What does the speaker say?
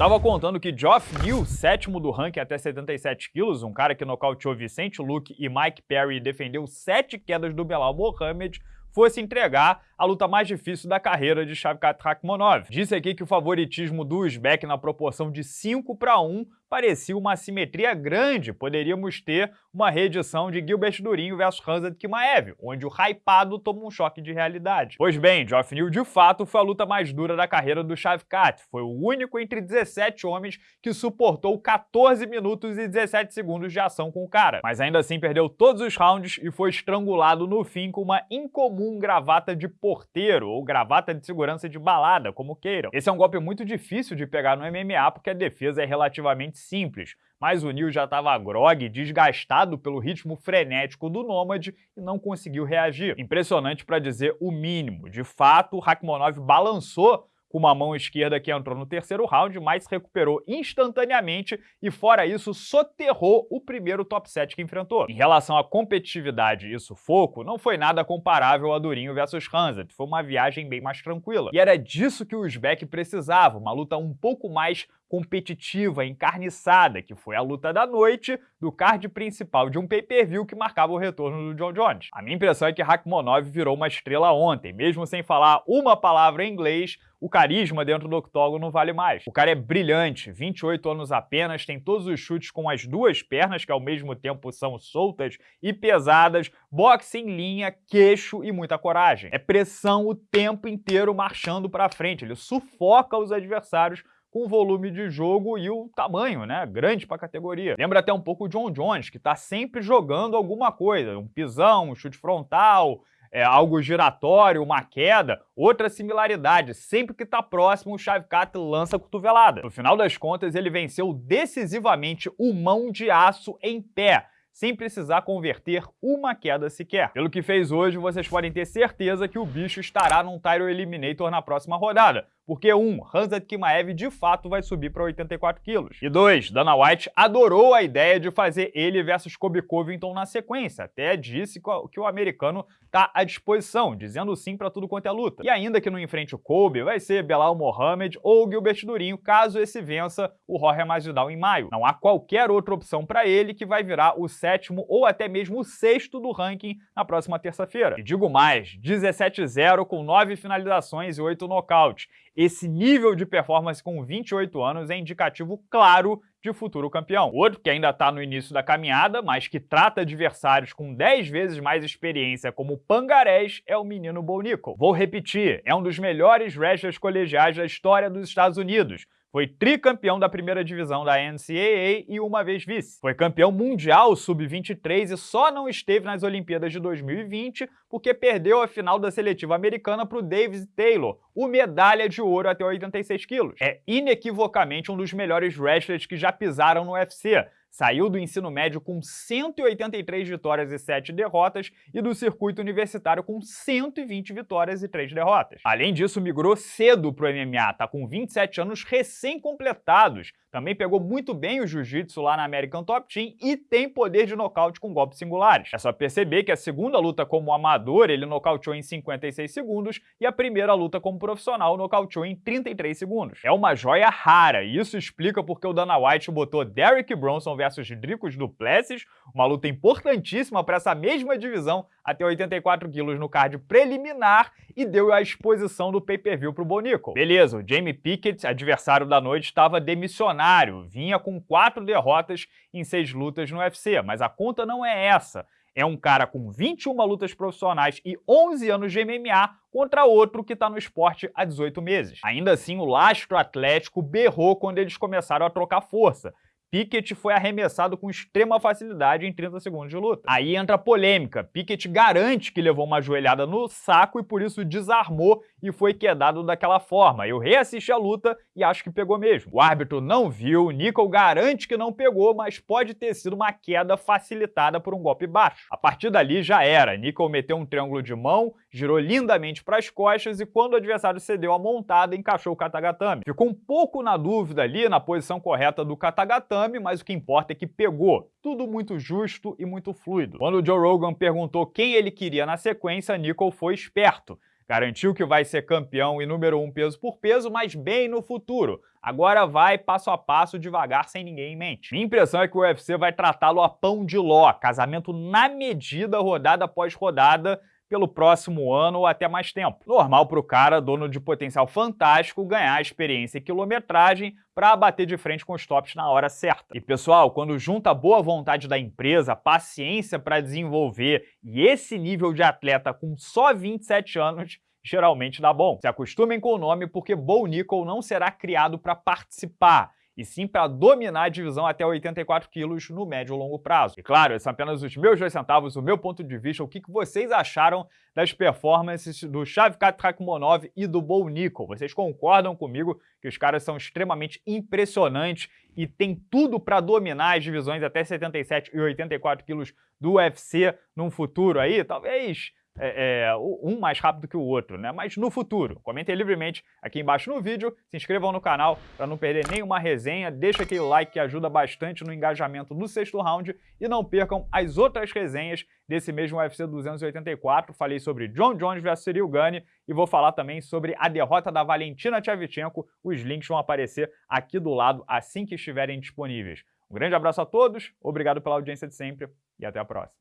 tava contando que Geoff Neal, sétimo do ranking até 77 quilos, um cara que nocauteou Vicente Luque e Mike Perry e defendeu sete quedas do Belal Mohamed, fosse entregar a luta mais difícil da carreira de Shavkat Rakhmonov. Disse aqui que o favoritismo do Uzbek na proporção de 5 para 1 parecia uma assimetria grande. Poderíamos ter uma reedição de Gilbert Durinho versus Hanzad Kimaev, onde o hypado toma um choque de realidade. Pois bem, Geoff Neal de fato foi a luta mais dura da carreira do Shavkat. Foi o único entre 17 homens que suportou 14 minutos e 17 segundos de ação com o cara. Mas ainda assim perdeu todos os rounds e foi estrangulado no fim com uma incomum gravata de porteiro ou gravata de segurança de balada, como queiram. Esse é um golpe muito difícil de pegar no MMA porque a defesa é relativamente simples, mas o Neil já estava grog, desgastado pelo ritmo frenético do Nômade e não conseguiu reagir. Impressionante para dizer o mínimo. De fato, o Rakhmonov balançou com uma mão esquerda que entrou no terceiro round, mas recuperou instantaneamente e, fora isso, soterrou o primeiro top 7 que enfrentou. Em relação à competitividade e sufoco, não foi nada comparável a Durinho versus Hanzat, foi uma viagem bem mais tranquila. E era disso que o Uzbek precisava, uma luta um pouco mais competitiva, encarniçada, que foi a luta da noite do card principal de um pay-per-view que marcava o retorno do John Jones. A minha impressão é que Rakhmonov virou uma estrela ontem, mesmo sem falar uma palavra em inglês, o carisma dentro do octógono não vale mais. O cara é brilhante, 28 anos apenas, tem todos os chutes com as duas pernas, que ao mesmo tempo são soltas e pesadas, boxe em linha, queixo e muita coragem. É pressão o tempo inteiro marchando para frente, ele sufoca os adversários com o volume de jogo e o tamanho, né? Grande para a categoria. Lembra até um pouco o John Jones, que está sempre jogando alguma coisa, um pisão, um chute frontal, é, algo giratório, uma queda, outra similaridade, sempre que está próximo o Shavkat lança a cotovelada. No final das contas, ele venceu decisivamente o mão de aço em pé, sem precisar converter uma queda sequer. Pelo que fez hoje, vocês podem ter certeza que o bicho estará num Tyro Eliminator na próxima rodada, porque um, Hanzat Kimaev de fato vai subir para 84 quilos. E dois, Dana White adorou a ideia de fazer ele versus Kobe Covington na sequência, até disse que o americano está à disposição, dizendo sim para tudo quanto é luta. E ainda que não enfrente o Kobe, vai ser Belal Mohamed ou Gilbert Durinho, caso esse vença o Jorge Masvidal em maio. Não há qualquer outra opção para ele que vai virar o sétimo ou até mesmo o sexto do ranking na próxima terça-feira. E digo mais, 17-0 com 9 finalizações e 8 nocautes. Esse nível de performance com 28 anos é indicativo claro de futuro campeão. Outro que ainda está no início da caminhada, mas que trata adversários com 10 vezes mais experiência como Pangarés, é o menino Bonico. Vou repetir, é um dos melhores wrestlers colegiais da história dos Estados Unidos, foi tricampeão da primeira divisão da NCAA e uma vez vice. Foi campeão mundial sub-23 e só não esteve nas Olimpíadas de 2020 porque perdeu a final da seletiva americana para o Davis Taylor, o medalha de ouro até 86 quilos. É inequivocamente um dos melhores wrestlers que já pisaram no UFC, Saiu do ensino médio com 183 vitórias e 7 derrotas e do circuito universitário com 120 vitórias e 3 derrotas. Além disso, migrou cedo para o MMA, tá com 27 anos recém-completados também pegou muito bem o jiu-jitsu lá na American Top Team e tem poder de nocaute com golpes singulares. É só perceber que a segunda luta como amador ele nocauteou em 56 segundos e a primeira luta como profissional nocauteou em 33 segundos. É uma joia rara e isso explica porque o Dana White botou Derrick Bronson versus Dricos Duplessis, uma luta importantíssima para essa mesma divisão até 84 quilos no card preliminar e deu a exposição do pay-per-view para o Bonico. Beleza, o Jamie Pickett, adversário da noite, estava demissionário, vinha com quatro derrotas em seis lutas no UFC, mas a conta não é essa. É um cara com 21 lutas profissionais e 11 anos de MMA contra outro que está no esporte há 18 meses. Ainda assim, o lastro atlético berrou quando eles começaram a trocar força, Pickett foi arremessado com extrema facilidade em 30 segundos de luta. Aí entra a polêmica. Pickett garante que levou uma joelhada no saco e por isso desarmou e foi quedado daquela forma. Eu reassisti a luta e acho que pegou mesmo. O árbitro não viu, Nickel garante que não pegou, mas pode ter sido uma queda facilitada por um golpe baixo. A partir dali já era. Nickel meteu um triângulo de mão, girou lindamente para as costas e quando o adversário cedeu a montada, encaixou o Katagatame. Ficou um pouco na dúvida ali na posição correta do Katagatame, mas o que importa é que pegou. Tudo muito justo e muito fluido. Quando o Joe Rogan perguntou quem ele queria na sequência, Nicole foi esperto. Garantiu que vai ser campeão e número um peso por peso, mas bem no futuro. Agora vai passo a passo, devagar, sem ninguém em mente. Minha impressão é que o UFC vai tratá-lo a pão de ló, casamento na medida, rodada após rodada, pelo próximo ano ou até mais tempo. Normal para o cara, dono de potencial fantástico, ganhar experiência e quilometragem para bater de frente com os tops na hora certa. E pessoal, quando junta a boa vontade da empresa, paciência para desenvolver e esse nível de atleta com só 27 anos, geralmente dá bom. Se acostumem com o nome porque Bo Nickel não será criado para participar e sim para dominar a divisão até 84 quilos no médio e longo prazo. E claro, esses são apenas os meus dois centavos, o meu ponto de vista, o que, vocês acharam das performances do Shavkat Rakhmonov e do Bo Nickel. Vocês concordam comigo que os caras são extremamente impressionantes e tem tudo para dominar as divisões até 77 e 84 quilos do UFC num futuro aí? Talvez é, é, um mais rápido que o outro, né? Mas no futuro. Comentem livremente aqui embaixo no vídeo, se inscrevam no canal para não perder nenhuma resenha, deixa aquele like que ajuda bastante no engajamento do sexto round e não percam as outras resenhas desse mesmo UFC 284. Falei sobre John Jones vs Cyril Gane e vou falar também sobre a derrota da Valentina Tchevchenko. Os links vão aparecer aqui do lado assim que estiverem disponíveis. Um grande abraço a todos, obrigado pela audiência de sempre e até a próxima.